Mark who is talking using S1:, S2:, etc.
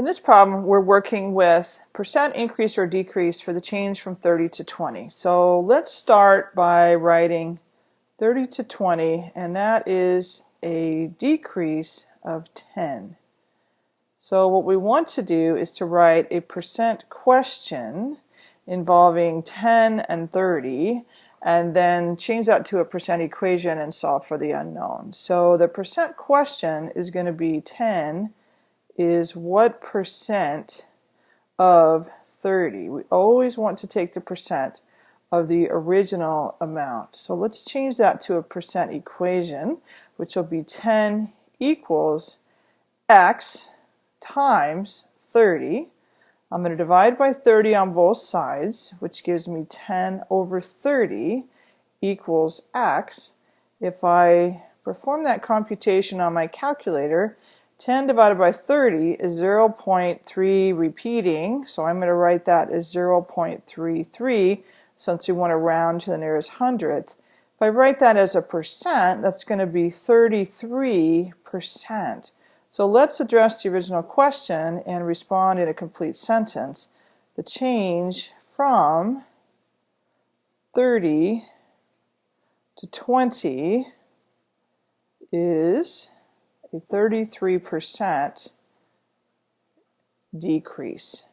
S1: In this problem, we're working with percent increase or decrease for the change from 30 to 20. So let's start by writing 30 to 20, and that is a decrease of 10. So what we want to do is to write a percent question involving 10 and 30, and then change that to a percent equation and solve for the unknown. So the percent question is going to be 10 is what percent of 30. We always want to take the percent of the original amount. So let's change that to a percent equation, which will be 10 equals x times 30. I'm going to divide by 30 on both sides, which gives me 10 over 30 equals x. If I perform that computation on my calculator, 10 divided by 30 is 0.3 repeating, so I'm going to write that as 0.33 since we want to round to the nearest hundredth. If I write that as a percent, that's going to be 33%. So let's address the original question and respond in a complete sentence. The change from 30 to 20 is a 33% decrease.